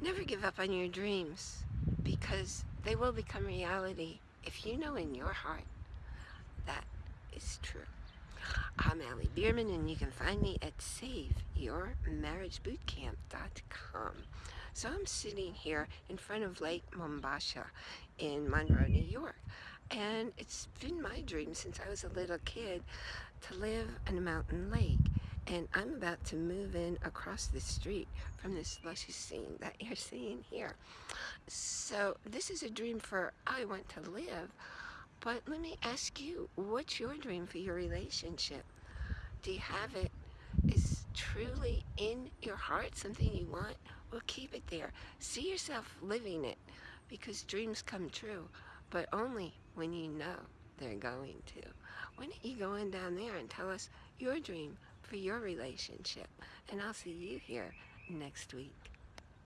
Never give up on your dreams because they will become reality if you know in your heart that is true. I'm Allie Bierman and you can find me at SaveYourMarriageBootcamp.com. So I'm sitting here in front of Lake Mombasha in Monroe, New York. And it's been my dream since I was a little kid to live in a mountain lake and I'm about to move in across the street from this luscious scene that you're seeing here. So this is a dream for I want to live, but let me ask you, what's your dream for your relationship? Do you have it? Is truly in your heart something you want? Well, keep it there. See yourself living it because dreams come true, but only when you know they're going to. Why don't you go in down there and tell us your dream for your relationship. And I'll see you here next week.